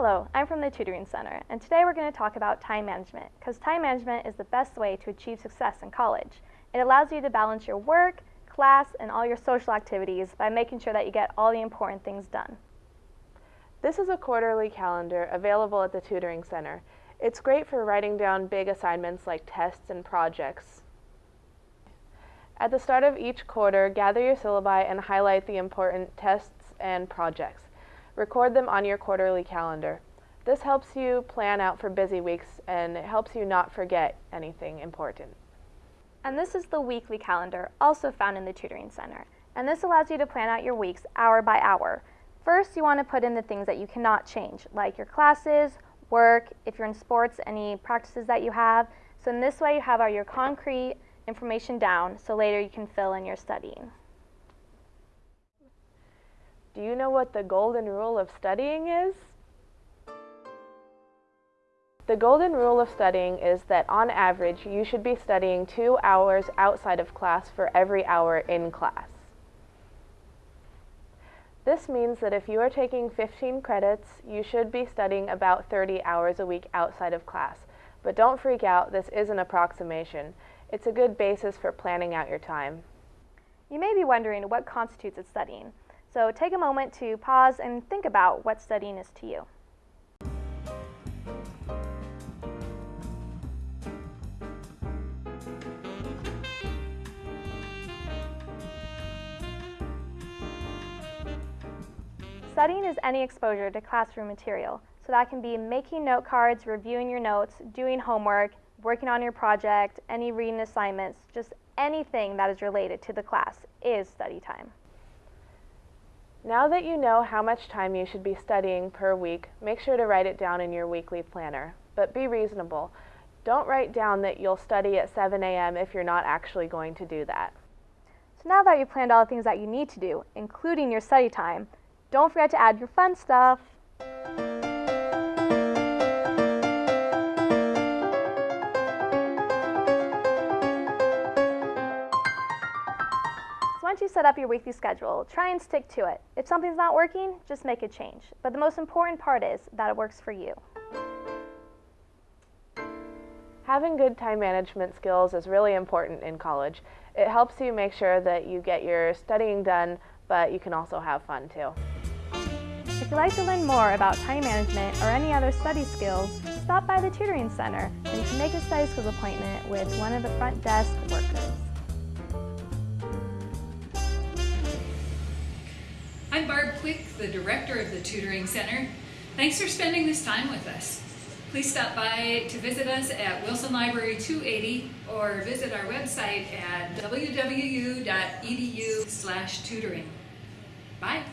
Hello, I'm from the Tutoring Center, and today we're going to talk about time management, because time management is the best way to achieve success in college. It allows you to balance your work, class, and all your social activities by making sure that you get all the important things done. This is a quarterly calendar available at the Tutoring Center. It's great for writing down big assignments like tests and projects. At the start of each quarter, gather your syllabi and highlight the important tests and projects. Record them on your quarterly calendar. This helps you plan out for busy weeks and it helps you not forget anything important. And this is the weekly calendar, also found in the Tutoring Center. And this allows you to plan out your weeks hour by hour. First, you want to put in the things that you cannot change, like your classes, work, if you're in sports, any practices that you have. So in this way, you have all your concrete information down, so later you can fill in your studying. Do you know what the golden rule of studying is? The golden rule of studying is that on average you should be studying two hours outside of class for every hour in class. This means that if you are taking 15 credits, you should be studying about 30 hours a week outside of class. But don't freak out, this is an approximation. It's a good basis for planning out your time. You may be wondering what constitutes as studying. So take a moment to pause and think about what studying is to you. Studying is any exposure to classroom material. So that can be making note cards, reviewing your notes, doing homework, working on your project, any reading assignments, just anything that is related to the class is study time. Now that you know how much time you should be studying per week, make sure to write it down in your weekly planner. But be reasonable. Don't write down that you'll study at 7 a.m. if you're not actually going to do that. So now that you've planned all the things that you need to do, including your study time, don't forget to add your fun stuff. Once you set up your weekly schedule, try and stick to it. If something's not working, just make a change. But the most important part is that it works for you. Having good time management skills is really important in college. It helps you make sure that you get your studying done, but you can also have fun too. If you'd like to learn more about time management or any other study skills, stop by the Tutoring Center and you can make a study skills appointment with one of the front desk workers. I'm Barb Quick, the director of the Tutoring Center. Thanks for spending this time with us. Please stop by to visit us at Wilson Library 280 or visit our website at www.edu tutoring. Bye.